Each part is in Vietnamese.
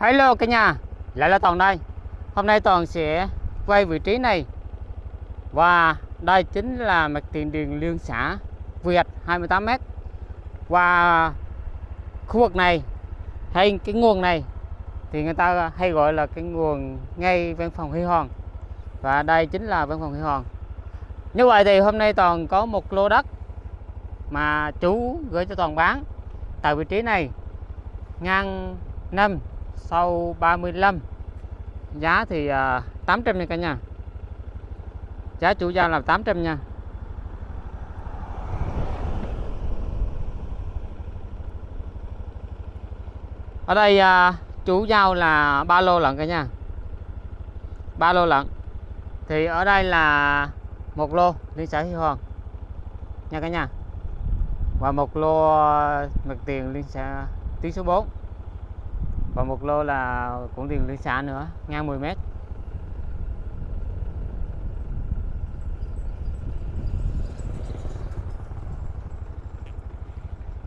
Hello cả nhà, lại là Toàn đây. Hôm nay Toàn sẽ quay vị trí này. Và đây chính là mặt tiền đường liên xã Việt 28m và khu vực này hay cái nguồn này thì người ta hay gọi là cái nguồn ngay văn phòng Huy Hoàng. Và đây chính là văn phòng Huy Hoàng. Như vậy thì hôm nay Toàn có một lô đất mà chú gửi cho Toàn bán. Tại vị trí này ngang năm sau 35 giá thì à, uh, 800 nha cả nhà. Giá chủ giao là 800 nha. Ở đây uh, chủ giao là ba lô lận cả nhà. Ba lô lận. Thì ở đây là một lô liên xã Hy Hoàng nha cả nhà. Và một lô à, mặt tiền liên xã tuyến số 4 và một lô là cũng tiền liên xã nữa ngang 10 mét.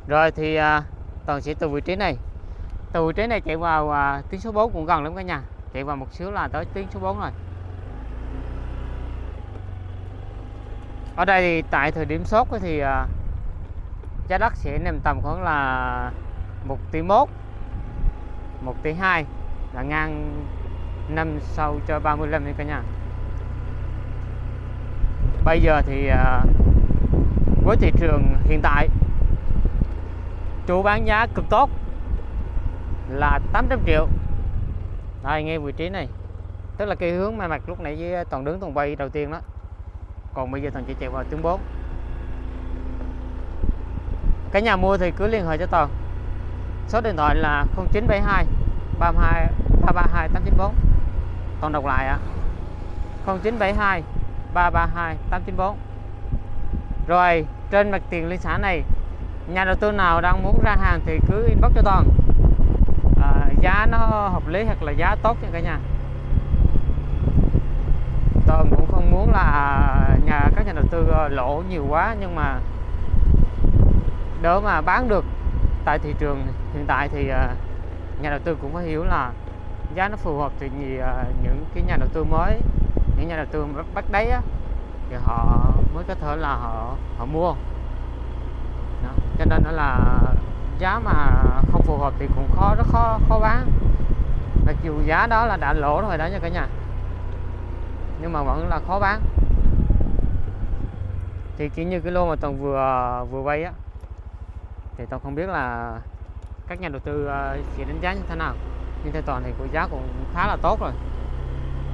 Rồi thì à, toàn sẽ từ vị trí này. Từ vị trí này chạy vào à, tuyến số 4 cũng gần lắm cả nhà. Chạy vào một xíu là tới tuyến số 4 rồi. Ở đây thì tại thời điểm sốt thì à, giá đất sẽ nằm tầm khoảng là một tỷ mốt. 1 tỷ 2 là ngang năm sau cho 35 nha cả nhà. Bây giờ thì à, với thị trường hiện tại chủ bán giá cực tốt là 800 triệu. Đây ngay vị trí này. Tức là cái hướng mà mặt lúc nãy với toàn đứng toàn bay đầu tiên đó. Còn bây giờ toàn chỉ chạy vào tiếng 4 cái nhà mua thì cứ liên hệ cho toàn số điện thoại là 0972 32 332 894 còn đọc lại ạ. à. 0972 332 894 rồi trên mặt tiền liên xã này nhà đầu tư nào đang muốn ra hàng thì cứ inbox cho toàn. À, giá nó hợp lý hoặc là giá tốt nha cả nhà. Toàn cũng không muốn là nhà các nhà đầu tư ờ, lỗ nhiều quá nhưng mà đỡ mà bán được tại thị trường hiện tại thì ờ, nhà đầu tư cũng phải hiểu là giá nó phù hợp thì ờ, những cái nhà đầu tư mới những nhà đầu tư bắt đấy á, thì họ mới có thể là họ họ mua Đó. cho nên đó là giá mà không phù hợp thì cũng khó rất khó khó bán mặc dù giá đó là đã lỗ rồi đó nha cả nhà nhưng mà vẫn là khó bán thì chỉ như cái lô mà toàn vừa vừa vay á thì tôi không biết là các nhà đầu tư ờ, sẽ đánh giá như thế nào. Nhưng theo toàn thì của giá cũng khá là tốt rồi.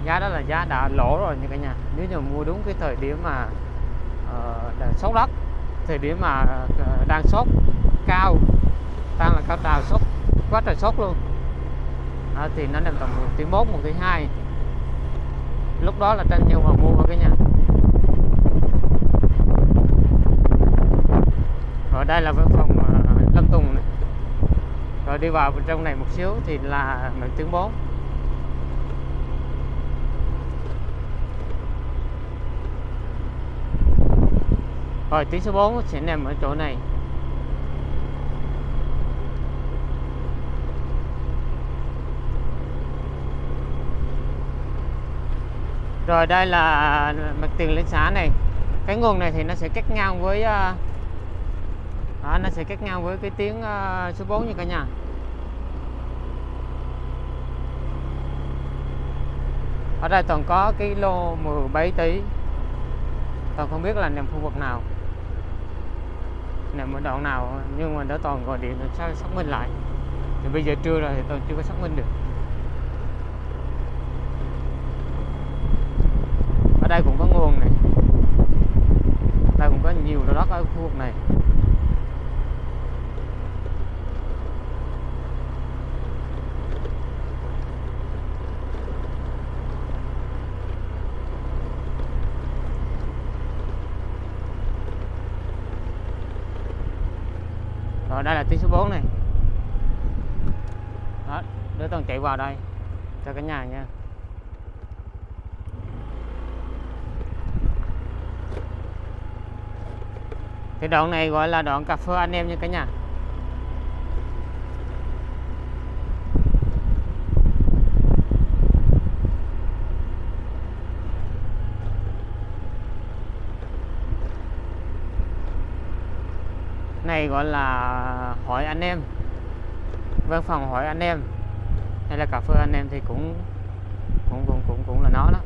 Giá đó là giá đã lỗ rồi như cả nhà. Nếu như mua đúng cái thời điểm mà uh, sốt đất thời điểm mà uh, đang sốt cao đang là cao trào sốt quá trời sốt luôn. À, thì nó nằm tầm một tỷ mốt một tỷ hai. Lúc đó là tranh nhau mà mua cái nhà. Rồi đây là văn phòng Lâm Tùng này. Rồi đi vào bên trong này một xíu thì là mình tuyến 4 rồi tuyến số 4 sẽ nằm ở chỗ này. Rồi đây là mặt tiền liên xã này. Cái nguồn này thì nó sẽ cắt ngang với uh, đó, nó sẽ cắt ngang với cái tiếng uh, số 4 như cả nhà. Ở đây toàn có cái lô 17 tỷ. Toàn không biết là nằm khu vực nào. Nằm ở đoạn nào nhưng mà đã toàn gọi điện sao xác minh lại. Thì bây giờ trưa rồi thì toàn chưa có xác minh được. Ở đây cũng có nguồn này. Đây cũng có nhiều lô đất ở khu vực này. rồi đây là tuyến số 4 này. Đó, đứa toàn chạy vào đây, cho cả nhà nha. Cái đoạn này gọi là đoạn cà phê anh em nha cả nhà. Này gọi là hỏi anh em. Văn phòng hỏi anh em. Hay là cà phê anh em thì cũng cũng cũng cũng cũng là nó đó.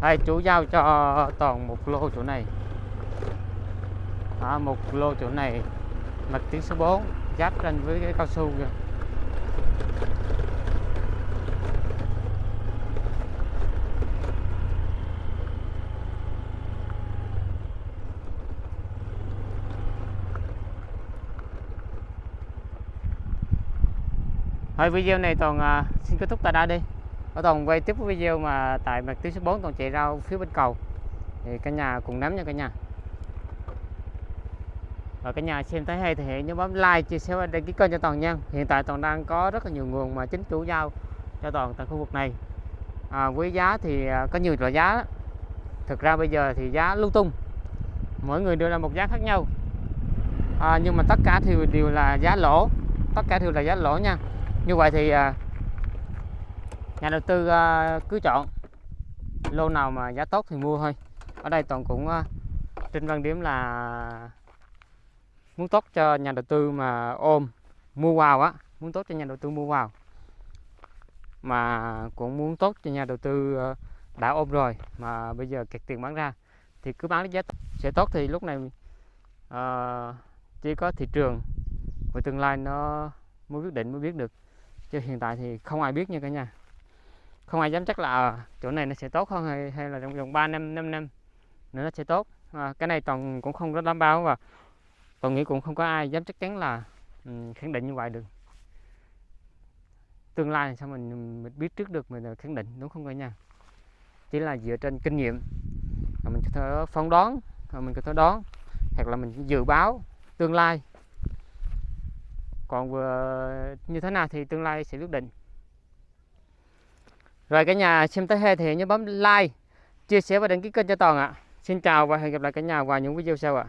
Đây chú giao cho toàn một lô chỗ này. À, một lô chỗ này mặt tiếng số 4 giáp lên với cái cao su kìa. Thôi video này toàn uh, xin kết thúc tại đây đi. Ở toàn quay tiếp cái video mà tại mặt tuyến số 4 toàn chạy rau phía bên cầu. Thì cả nhà cùng nắm nha cả nhà. Và cả nhà xem thấy hay thì hãy nhớ bấm like chia sẻ và đăng ký kênh cho toàn nha. Hiện tại toàn đang có rất là nhiều nguồn mà chính chủ giao cho toàn tại khu vực này. À, với giá thì à, có nhiều loại giá. Đó. thực ra bây giờ thì giá lung tung. Mỗi người đưa ra một giá khác nhau. À, nhưng mà tất cả thì đều là giá lỗ. Tất cả đều là giá lỗ nha như vậy thì à, nhà đầu tư à, cứ chọn lô nào mà giá tốt thì mua thôi. Ở đây toàn cũng à, trên văn điểm là muốn tốt cho nhà đầu tư mà ôm mua vào á muốn tốt cho nhà đầu tư mua vào. Mà cũng muốn tốt cho nhà đầu tư ờ, đã ôm rồi mà bây giờ kẹt tiền bán ra thì cứ bán giá sẽ tốt thì lúc này uh, chỉ có thị trường và tương lai nó mới quyết định mới biết được chứ hiện tại thì không ai biết nha cả nhà. Không ai dám chắc là ờ, chỗ này nó sẽ tốt hơn hay, hay là trong vòng 3 năm 5 năm nữa nó sẽ tốt. À, cái này toàn cũng không có đảm bảo và toàn nghĩ cũng không có ai dám chắc chắn là um, khẳng định như vậy được. Tương lai sao mình, mình biết trước được mình khẳng định đúng không cả nhà? Chỉ là dựa trên kinh nghiệm. Mình có thể phán đoán mình có thể đoán hoặc là mình dự báo tương lai còn vừa như thế nào thì tương lai sẽ quyết định. Rồi cả nhà xem tới hết thì nhớ bấm like, chia sẻ và đăng ký kênh cho toàn ạ. Xin chào và hẹn gặp lại cả nhà vào những video sau ạ.